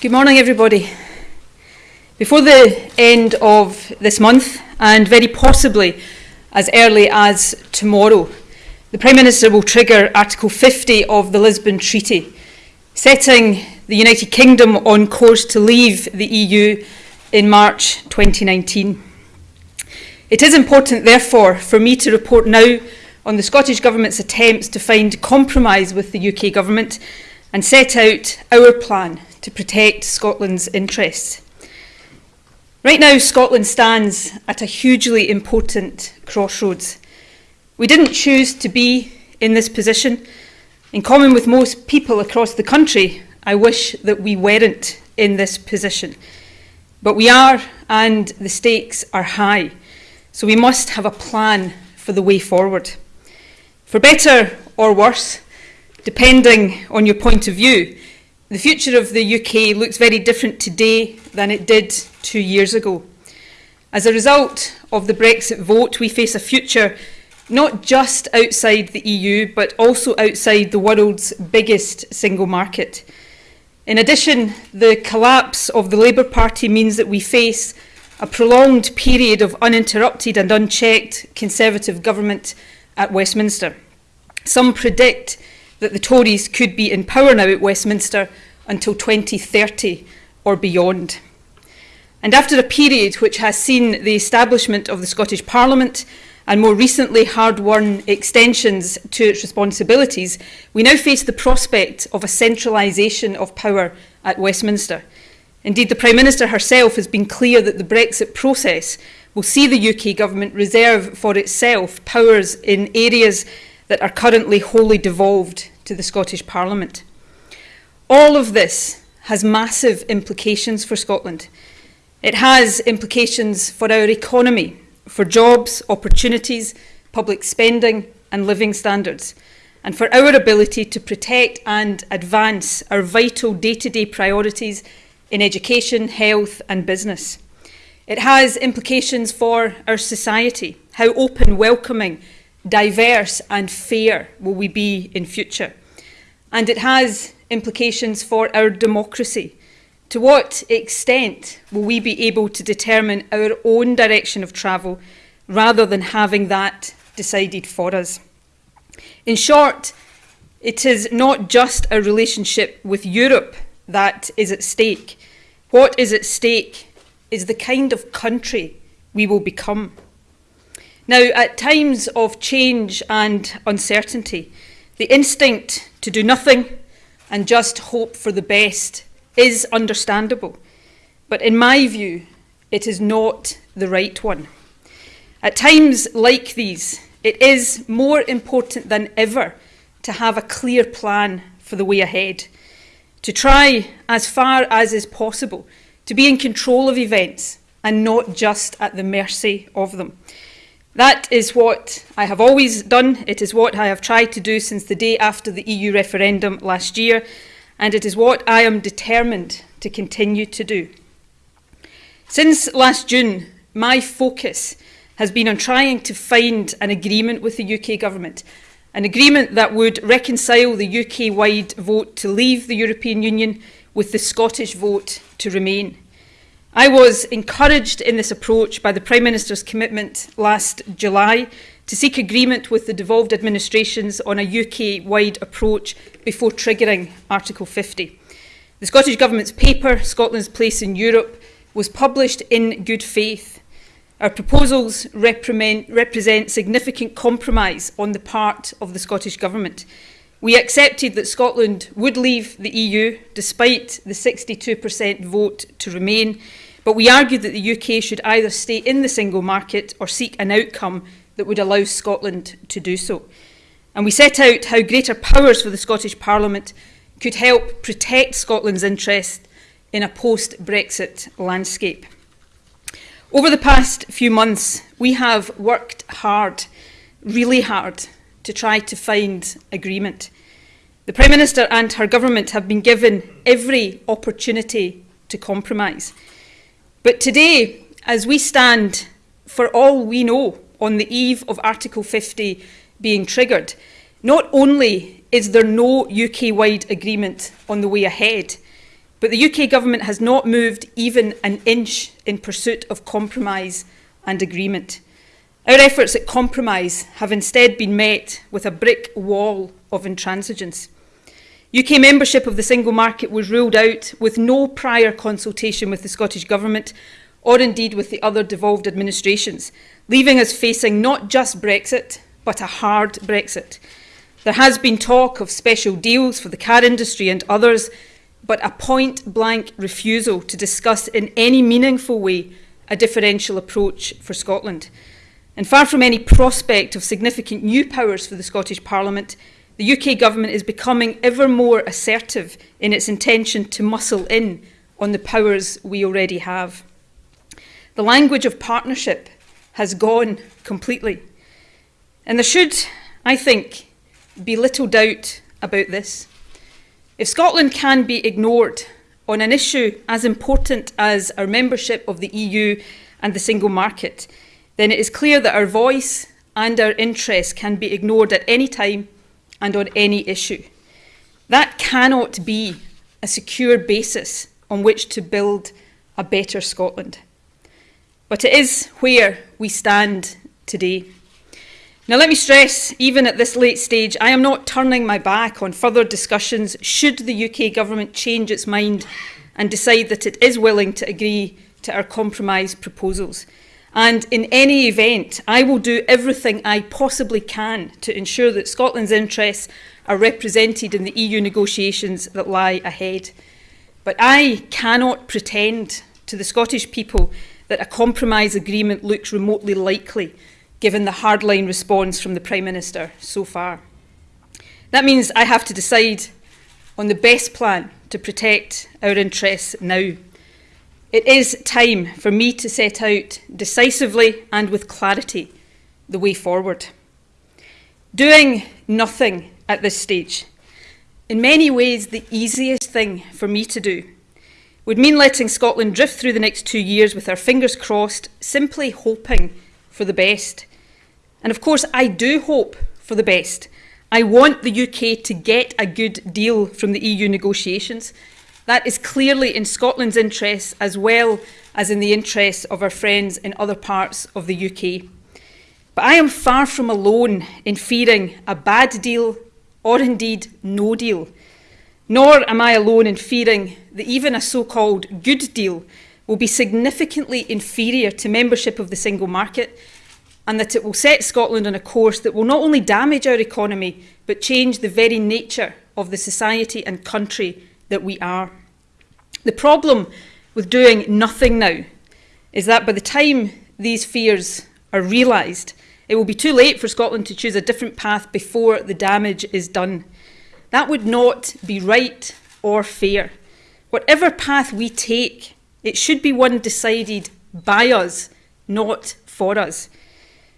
Good morning, everybody. Before the end of this month, and very possibly as early as tomorrow, the Prime Minister will trigger Article 50 of the Lisbon Treaty, setting the United Kingdom on course to leave the EU in March 2019. It is important, therefore, for me to report now on the Scottish Government's attempts to find compromise with the UK Government and set out our plan to protect Scotland's interests. Right now, Scotland stands at a hugely important crossroads. We didn't choose to be in this position. In common with most people across the country, I wish that we weren't in this position. But we are, and the stakes are high. So we must have a plan for the way forward. For better or worse, depending on your point of view, the future of the UK looks very different today than it did two years ago. As a result of the Brexit vote, we face a future not just outside the EU, but also outside the world's biggest single market. In addition, the collapse of the Labour Party means that we face a prolonged period of uninterrupted and unchecked Conservative government at Westminster. Some predict that the Tories could be in power now at Westminster until 2030 or beyond. And after a period which has seen the establishment of the Scottish Parliament and more recently hard-won extensions to its responsibilities, we now face the prospect of a centralisation of power at Westminster. Indeed, the Prime Minister herself has been clear that the Brexit process will see the UK government reserve for itself powers in areas that are currently wholly devolved to the Scottish Parliament. All of this has massive implications for Scotland. It has implications for our economy, for jobs, opportunities, public spending and living standards, and for our ability to protect and advance our vital day-to-day -day priorities in education, health and business. It has implications for our society, how open, welcoming diverse and fair will we be in future? And it has implications for our democracy. To what extent will we be able to determine our own direction of travel rather than having that decided for us? In short, it is not just a relationship with Europe that is at stake. What is at stake is the kind of country we will become. Now, at times of change and uncertainty, the instinct to do nothing and just hope for the best is understandable. But in my view, it is not the right one. At times like these, it is more important than ever to have a clear plan for the way ahead, to try as far as is possible to be in control of events and not just at the mercy of them. That is what I have always done. It is what I have tried to do since the day after the EU referendum last year, and it is what I am determined to continue to do. Since last June, my focus has been on trying to find an agreement with the UK government, an agreement that would reconcile the UK-wide vote to leave the European Union with the Scottish vote to remain. I was encouraged in this approach by the Prime Minister's commitment last July to seek agreement with the devolved administrations on a UK-wide approach before triggering Article 50. The Scottish Government's paper, Scotland's Place in Europe, was published in good faith. Our proposals represent significant compromise on the part of the Scottish Government. We accepted that Scotland would leave the EU despite the 62% vote to remain, but we argued that the UK should either stay in the single market or seek an outcome that would allow Scotland to do so. And we set out how greater powers for the Scottish Parliament could help protect Scotland's interest in a post-Brexit landscape. Over the past few months, we have worked hard, really hard, to try to find agreement. The Prime Minister and her government have been given every opportunity to compromise. But today, as we stand, for all we know, on the eve of Article 50 being triggered, Not only is there no UK-wide agreement on the way ahead, but the UK government has not moved even an inch in pursuit of compromise and agreement. Our efforts at compromise have instead been met with a brick wall of intransigence. UK membership of the single market was ruled out with no prior consultation with the Scottish Government or indeed with the other devolved administrations, leaving us facing not just Brexit, but a hard Brexit. There has been talk of special deals for the car industry and others, but a point-blank refusal to discuss in any meaningful way a differential approach for Scotland. And far from any prospect of significant new powers for the Scottish Parliament, the UK government is becoming ever more assertive in its intention to muscle in on the powers we already have. The language of partnership has gone completely. And there should, I think, be little doubt about this. If Scotland can be ignored on an issue as important as our membership of the EU and the single market, then it is clear that our voice and our interests can be ignored at any time and on any issue. That cannot be a secure basis on which to build a better Scotland. But it is where we stand today. Now, let me stress, even at this late stage, I am not turning my back on further discussions should the UK Government change its mind and decide that it is willing to agree to our compromise proposals. And in any event, I will do everything I possibly can to ensure that Scotland's interests are represented in the EU negotiations that lie ahead. But I cannot pretend to the Scottish people that a compromise agreement looks remotely likely, given the hardline response from the Prime Minister so far. That means I have to decide on the best plan to protect our interests now. It is time for me to set out decisively and with clarity the way forward. Doing nothing at this stage, in many ways the easiest thing for me to do, would mean letting Scotland drift through the next two years with our fingers crossed, simply hoping for the best. And of course, I do hope for the best. I want the UK to get a good deal from the EU negotiations, that is clearly in Scotland's interests as well as in the interests of our friends in other parts of the UK. But I am far from alone in fearing a bad deal or indeed no deal. Nor am I alone in fearing that even a so-called good deal will be significantly inferior to membership of the single market and that it will set Scotland on a course that will not only damage our economy but change the very nature of the society and country that we are. The problem with doing nothing now is that by the time these fears are realised, it will be too late for Scotland to choose a different path before the damage is done. That would not be right or fair. Whatever path we take, it should be one decided by us, not for us.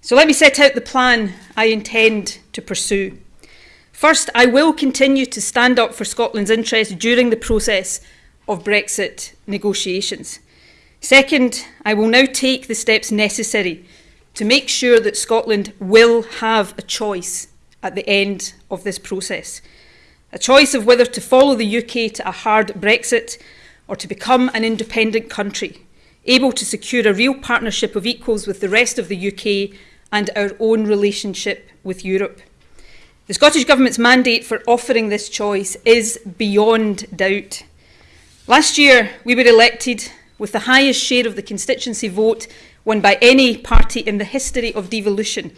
So let me set out the plan I intend to pursue. First, I will continue to stand up for Scotland's interests during the process of Brexit negotiations. Second, I will now take the steps necessary to make sure that Scotland will have a choice at the end of this process. A choice of whether to follow the UK to a hard Brexit or to become an independent country, able to secure a real partnership of equals with the rest of the UK and our own relationship with Europe. The Scottish Government's mandate for offering this choice is beyond doubt. Last year, we were elected with the highest share of the constituency vote won by any party in the history of devolution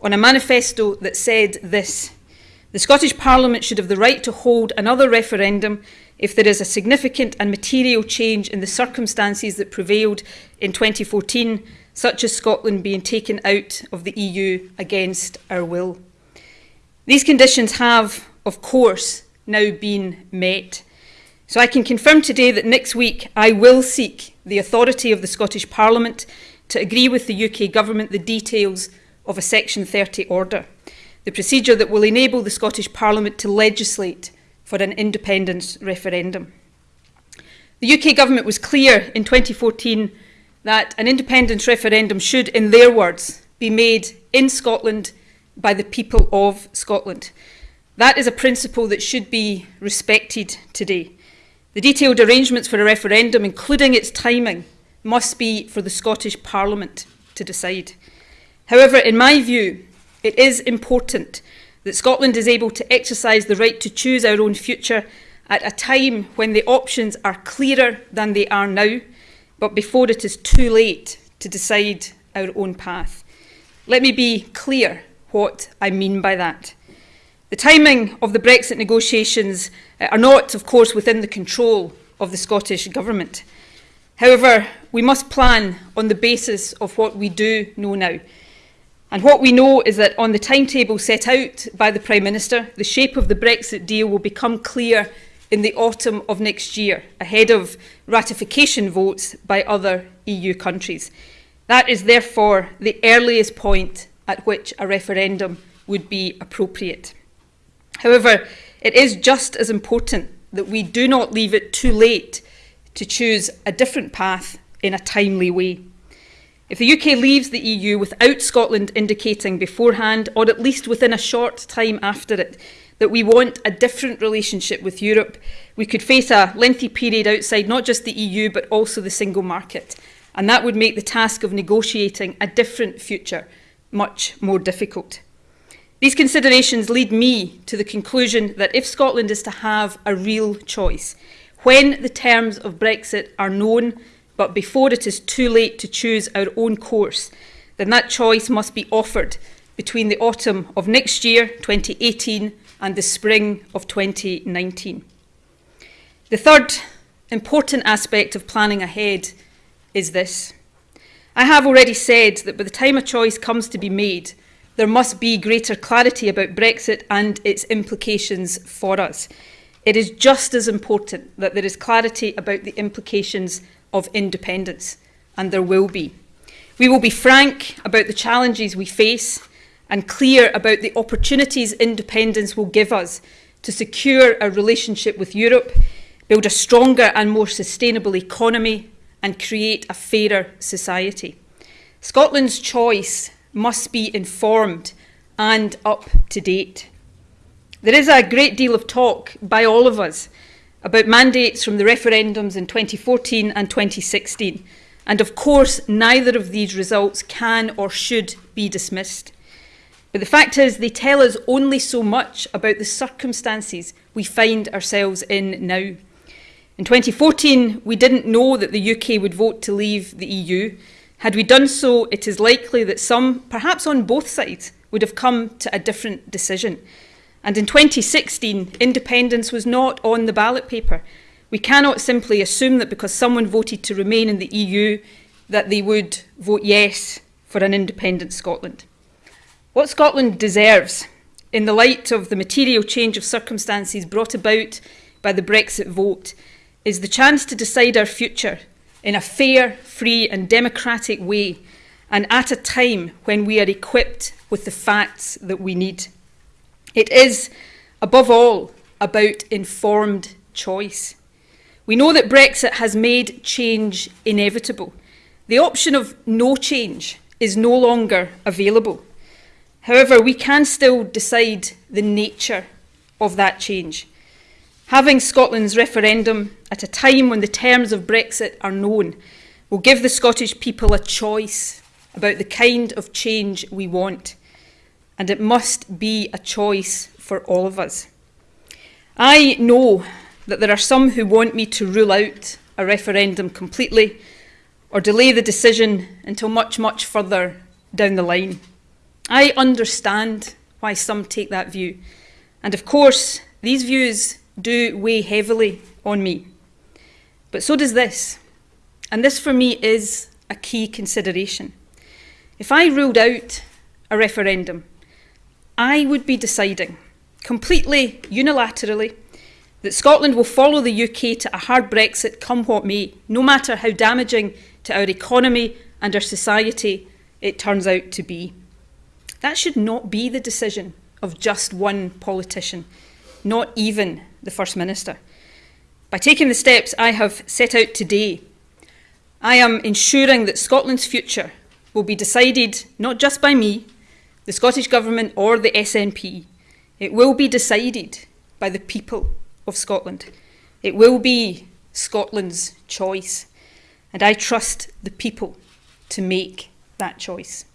on a manifesto that said this. The Scottish Parliament should have the right to hold another referendum if there is a significant and material change in the circumstances that prevailed in 2014, such as Scotland being taken out of the EU against our will. These conditions have, of course, now been met. So I can confirm today that next week I will seek the authority of the Scottish Parliament to agree with the UK Government the details of a Section 30 order, the procedure that will enable the Scottish Parliament to legislate for an independence referendum. The UK Government was clear in 2014 that an independence referendum should, in their words, be made in Scotland by the people of Scotland. That is a principle that should be respected today. The detailed arrangements for a referendum, including its timing, must be for the Scottish Parliament to decide. However, in my view, it is important that Scotland is able to exercise the right to choose our own future at a time when the options are clearer than they are now, but before it is too late to decide our own path. Let me be clear what I mean by that. The timing of the Brexit negotiations uh, are not, of course, within the control of the Scottish Government. However, we must plan on the basis of what we do know now. And what we know is that on the timetable set out by the Prime Minister, the shape of the Brexit deal will become clear in the autumn of next year, ahead of ratification votes by other EU countries. That is therefore the earliest point at which a referendum would be appropriate. However, it is just as important that we do not leave it too late to choose a different path in a timely way. If the UK leaves the EU without Scotland indicating beforehand, or at least within a short time after it, that we want a different relationship with Europe, we could face a lengthy period outside not just the EU but also the single market. And that would make the task of negotiating a different future much more difficult. These considerations lead me to the conclusion that if Scotland is to have a real choice, when the terms of Brexit are known, but before it is too late to choose our own course, then that choice must be offered between the autumn of next year, 2018, and the spring of 2019. The third important aspect of planning ahead is this. I have already said that by the time a choice comes to be made, there must be greater clarity about Brexit and its implications for us. It is just as important that there is clarity about the implications of independence, and there will be. We will be frank about the challenges we face and clear about the opportunities independence will give us to secure a relationship with Europe, build a stronger and more sustainable economy, and create a fairer society. Scotland's choice must be informed and up to date. There is a great deal of talk by all of us about mandates from the referendums in 2014 and 2016. And of course, neither of these results can or should be dismissed. But the fact is, they tell us only so much about the circumstances we find ourselves in now. In 2014, we didn't know that the UK would vote to leave the EU, had we done so, it is likely that some, perhaps on both sides, would have come to a different decision. And in 2016, independence was not on the ballot paper. We cannot simply assume that because someone voted to remain in the EU, that they would vote yes for an independent Scotland. What Scotland deserves, in the light of the material change of circumstances brought about by the Brexit vote, is the chance to decide our future in a fair, free, and democratic way, and at a time when we are equipped with the facts that we need. It is, above all, about informed choice. We know that Brexit has made change inevitable. The option of no change is no longer available. However, we can still decide the nature of that change. Having Scotland's referendum at a time when the terms of Brexit are known will give the Scottish people a choice about the kind of change we want. And it must be a choice for all of us. I know that there are some who want me to rule out a referendum completely or delay the decision until much, much further down the line. I understand why some take that view. And of course, these views do weigh heavily on me. But so does this. And this for me is a key consideration. If I ruled out a referendum, I would be deciding completely unilaterally that Scotland will follow the UK to a hard Brexit come what may, no matter how damaging to our economy and our society it turns out to be. That should not be the decision of just one politician, not even the First Minister. By taking the steps I have set out today, I am ensuring that Scotland's future will be decided not just by me, the Scottish Government or the SNP. It will be decided by the people of Scotland. It will be Scotland's choice. And I trust the people to make that choice.